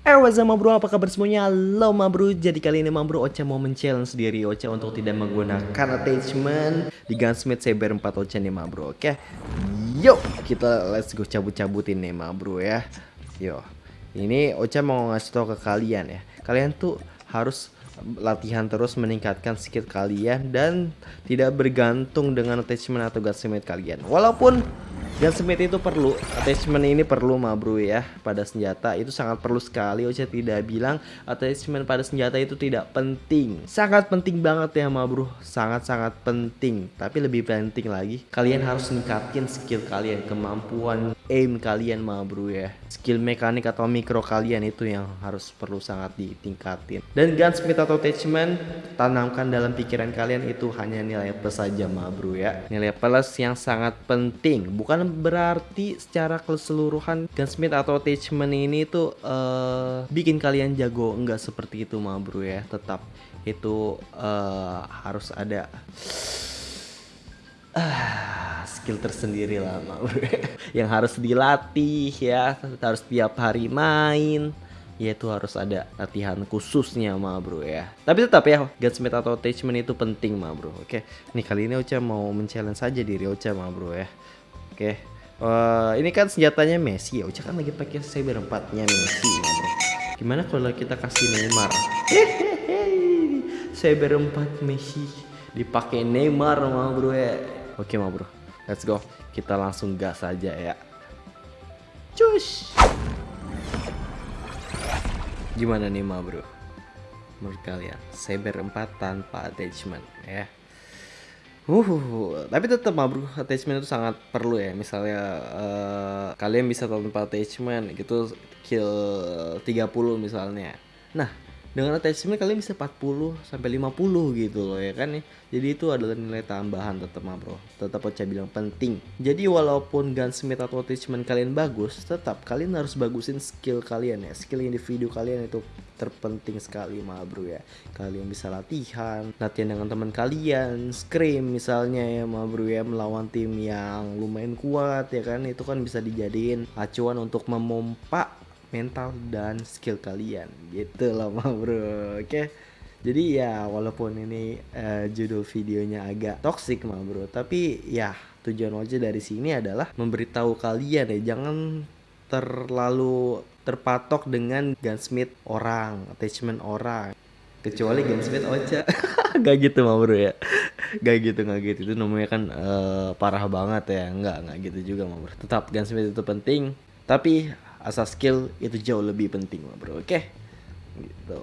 Eh what's apa kabar semuanya? Halo ma bro, jadi kali ini ma bro Ocha mau men-challenge diri Ocha untuk tidak menggunakan attachment di Gunsmith Saber 4 Ocha nih ma bro, oke? Yuk, kita let's go cabut-cabutin nih ma bro ya. Yo, ini Ocha mau ngasih tau ke kalian ya. Kalian tuh harus latihan terus meningkatkan skill kalian dan tidak bergantung dengan attachment atau gunsmith kalian. Walaupun gunsmith itu perlu attachment ini perlu ma bro ya pada senjata. Itu sangat perlu sekali Ocha tidak bilang attachment pada senjata itu tidak penting. Sangat penting banget ya ma bro. Sangat-sangat penting. Tapi lebih penting lagi kalian harus ningkatin skill kalian kemampuan aim kalian ma bro ya. Skill mekanik atau mikro kalian itu yang harus perlu sangat ditingkatin. Dan gunsmith atau attachment tanamkan dalam pikiran kalian itu hanya nilai plus saja ma bro ya. Nilai plus yang sangat penting. Bukan berarti secara keseluruhan gunsmith atau attachment ini tuh eh, bikin kalian jago. Enggak seperti itu ma bro ya. Tetap itu eh, harus ada ah, skill tersendiri lah Ma Bro. yang harus dilatih ya. Harus tiap hari main. Ya itu harus ada latihan khususnya ma bro ya. Tapi tetap ya gunsmith atau attachment itu penting ma bro. Oke. Nih kali ini Ocha mau men-challenge saja diri Ocha ma bro ya oke. Eh, ini kan senjatanya Messi ya. Ocha kan lagi pakai saber 4 nya Messi ma bro. Gimana kalau kita kasih Neymar? Saber 4 Messi. Dipakai Neymar ma bro ya. Oke ma bro. Let's go. Kita langsung gas saja ya. Cus. Gimana nih ma bro? Menurut kalian Saber 4 tanpa attachment ya Uh, tapi tetap ma bro, attachment itu sangat perlu ya. Misalnya eh, kalian bisa tanpa attachment gitu kill 30 misalnya. Nah, dengan attachment kalian bisa 40 sampai 50 gitu loh ya kan ya. Jadi itu adalah nilai tambahan tetap ma bro. Tetap Ocha bilang penting. Jadi walaupun gunsmith atau attachment kalian bagus, tetap kalian harus bagusin skill kalian ya. Skill individu kalian itu terpenting sekali ma bro ya. Kalian bisa latihan, latihan dengan teman kalian, scrim misalnya ya ma bro ya melawan tim yang lumayan kuat ya kan. Itu kan bisa dijadiin acuan untuk memompa mental dan skill kalian. Gitu loh ma bro. Oke. Jadi ya walaupun ini eh, judul videonya agak toxic ma bro tapi ya tujuan wajah dari sini adalah memberitahu kalian ya jangan terlalu terpatok dengan gunsmith orang attachment orang. Kecuali gunsmith Ocha. Gak gitu ma bro ya. Gak gitu gak gitu. Itu namanya kan eh, parah banget ya. Nggak nggak gitu juga ma bro. Tetap gunsmith itu penting. Tapi asas skill itu jauh lebih penting ma bro. Oke? Gitu.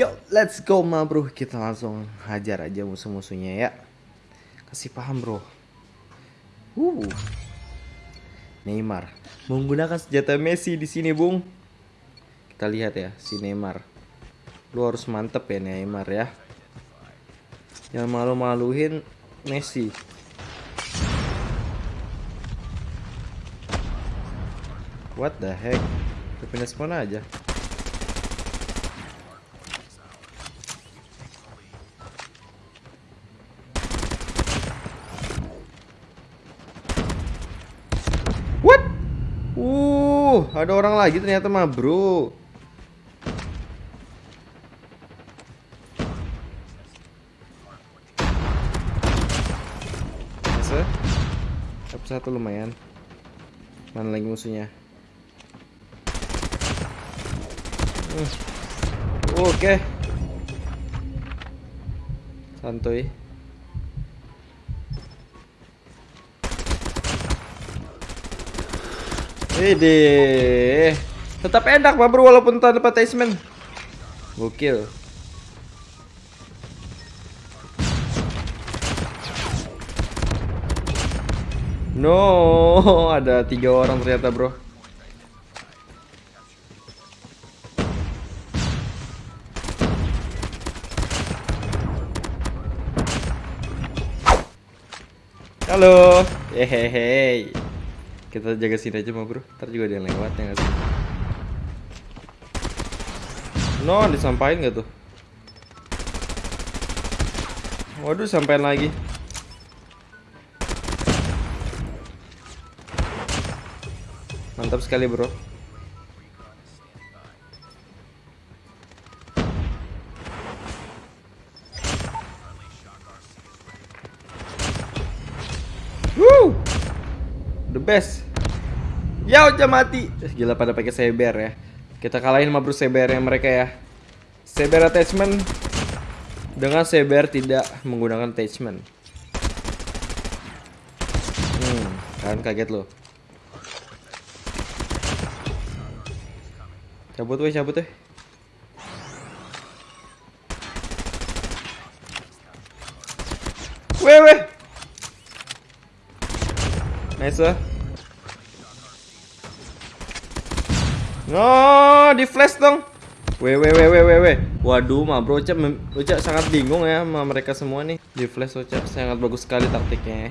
Yo let's go ma bro. Kita langsung hajar aja musuh-musuhnya ya. Kasih paham bro. Uh. Neymar. Menggunakan senjata Messi di sini bung. Kita lihat ya si Neymar. Lu harus mantep ya Neymar ya. Jangan malu-maluin Messi What the heck? Pindah spawn aja. What? Uh, ada orang lagi ternyata mah, Bro. Satu lumayan. Mana lagi musuhnya? Hmm. Oke. Santuy. Ide. Tetap enak Pak Bro walaupun tanpa attachment. Gokil. No, ada tiga orang ternyata bro. Halo. Hehehe. Kita jaga sini aja bro. Ntar juga dia lewat ya nggak sih? No, disampain nggak tuh? Waduh, sampein lagi. Mantap sekali bro. The best. Ya udah mati. Gila pada pakai seber ya. Kita kalahin sama bro seber yang mereka ya. Seber attachment dengan seber tidak menggunakan attachment. Hmm, kan kaget lo. Cabut weh, cabut weh. Weh, weh. Nice lah. No, di flash dong. Weh, weh, weh, weh, weh, weh. Waduh, mah bro, Ocha, Ocha sangat bingung ya sama mereka semua nih. Di flash Ocha sangat bagus sekali taktiknya. ya.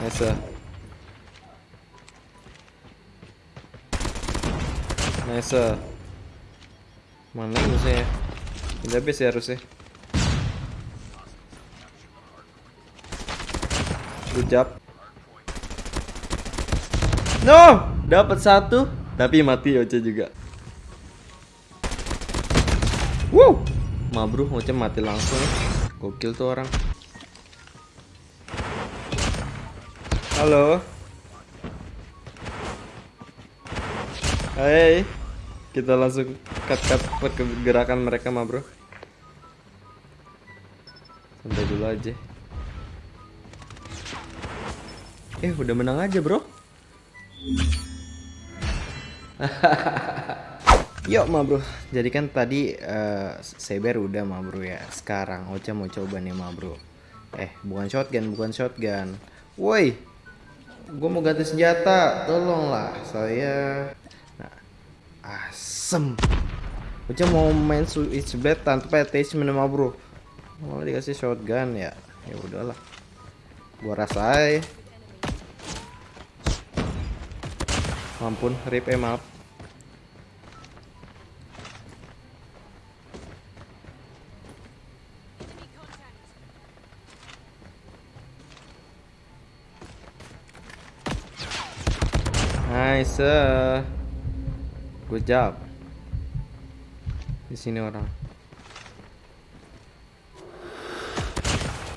Nice. lah. Nice. lah. Mana musuhnya? Udah habis ya harusnya. Good job. No, dapat satu, tapi mati Oce juga. Wow, Mabruh Oce mati langsung. Gokil tuh orang. Halo. Hai. Kita langsung cut-cut pergerakan mereka, ma bro. Santai dulu aja. Eh, udah menang aja, bro. Yuk ma bro, jadi kan tadi eh, Seber udah ma bro ya. Sekarang Ocha mau coba nih ma bro. Eh bukan shotgun, bukan shotgun. Woi Gue mau ganti senjata, tolonglah saya. Nah, asem. Ocha mau main switch blade tanpa attachment ma bro. Malah dikasih shotgun ya. Ya udahlah. Gua rasain Ampun, rip eh maaf. Nice. Good job. Di sini orang.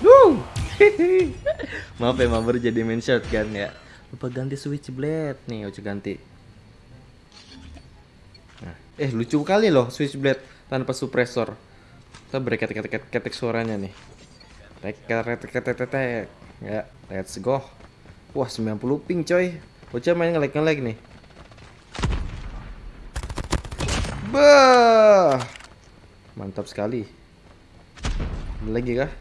Woo! Maaf ya, Mabar jadi main shotgun ya. Lupa ganti switchblade nih, Oce ganti. Nah, eh lucu kali loh switchblade tanpa suppressor. Kita berketek ketek ketek suaranya nih. Tek ketek ketek ketek. Ya, let's go. Wah, 90 ping coy. Oce main nge-lag nge-lag nih. Bah. Mantap sekali. Lagi kah?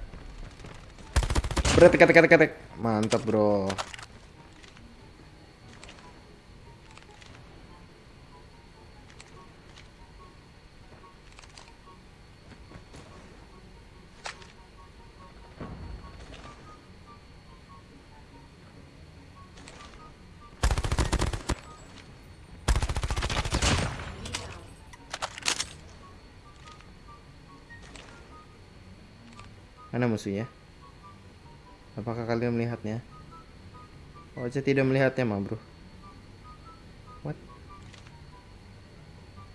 Berat ketek ketek ketek. Mantap, Bro. Mana musuhnya? Apakah kalian melihatnya? Oh, saya tidak melihatnya, mah, bro. What?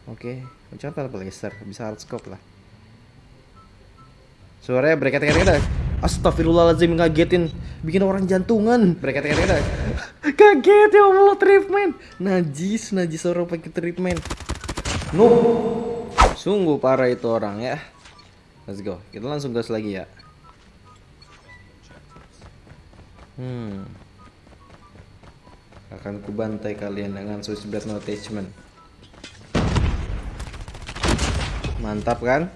Oke, okay. contoh blaster, bisa hard scope lah. Suaranya berkata-kata Astagfirullahaladzim ngagetin Bikin orang jantungan Berkata-kata Kaget ya Allah treatment Najis, najis orang pakai treatment No Sungguh parah itu orang ya Let's go Kita langsung gas lagi ya Hmm Akan kubantai kalian dengan switchblade no attachment Mantap kan?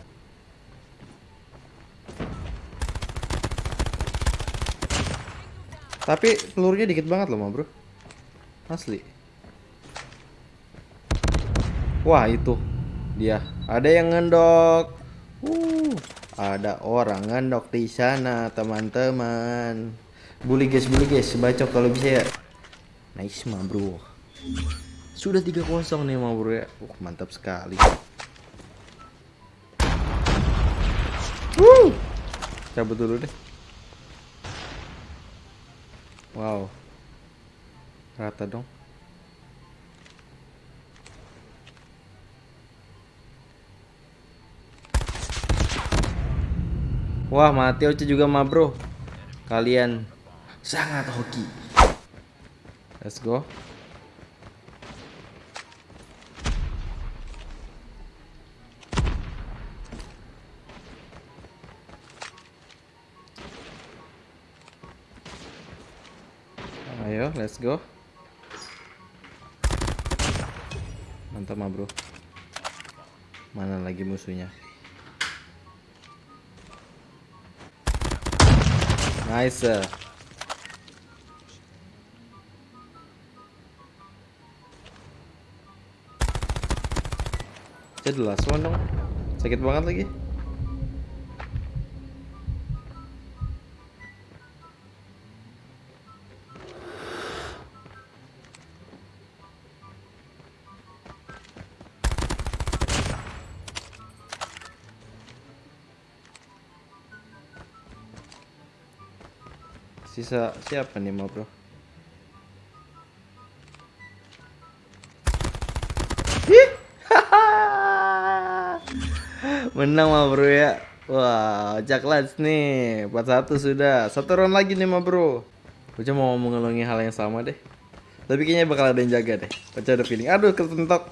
Tapi pelurunya dikit banget loh, bro. Asli. Wah, itu. Dia. Ada yang ngendok. Uh. Ada orang ngendok di sana, teman-teman. Bully guys, bully guys, bacok kalau bisa ya. Nice mah bro. Sudah 3-0 nih mah bro ya. Uh, mantap sekali. Woo! Cabut dulu deh. Wow. Rata dong. Wah, mati Oce juga mah, Bro. Kalian sangat hoki. Let's go. Ayo, let's go. Mantap mah, Bro. Mana lagi musuhnya? Nice. Jadi last one dong. Sakit banget lagi. Sisa siapa nih mau bro? Menang mah bro ya. Wah, Jaklas nih. 41 sudah. Satu round lagi nih mah bro. Cuma mau mengulangi hal yang sama deh. Tapi kayaknya bakal ada yang jaga deh. Baca ada feeling. Aduh, kesentok.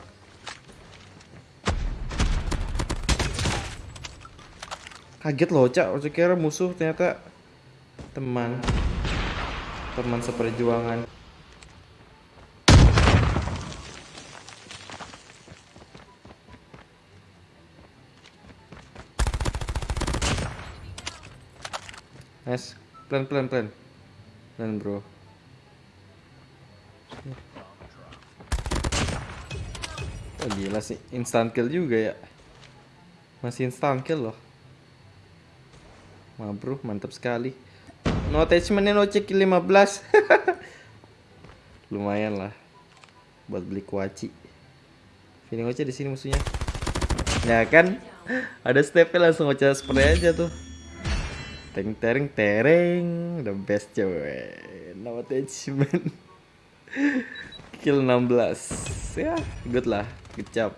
Kaget loh, Cak. Oce kira musuh ternyata teman teman seperjuangan Nice, pelan pelan pelan, pelan bro. Oh gila sih, instant kill juga ya. Masih instant kill loh. Wah bro, mantap sekali. No attachmentnya no check 15 Lumayan lah Buat beli kuaci Feeling Oce di sini musuhnya Ya kan Ada stepnya langsung Oce spray aja tuh Teng tereng tereng. The best cewek No attachment. Kill 16 Ya good lah. Good job.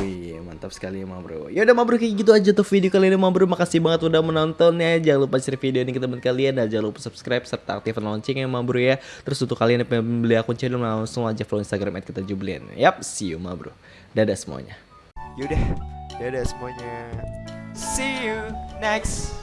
Wih mantap sekali ma bro. Ya udah ma bro kayak gitu aja tuh video kali ini ma bro. Makasih banget udah menonton ya Jangan lupa share video ini ke teman kalian. Dan jangan lupa subscribe serta aktifkan loncengnya ma bro ya. Terus untuk kalian yang pengen beli akun channel Langsung aja follow instagram at kita jublian Yap see you ma bro. Dadah semuanya. Yaudah, dadah semuanya. See you next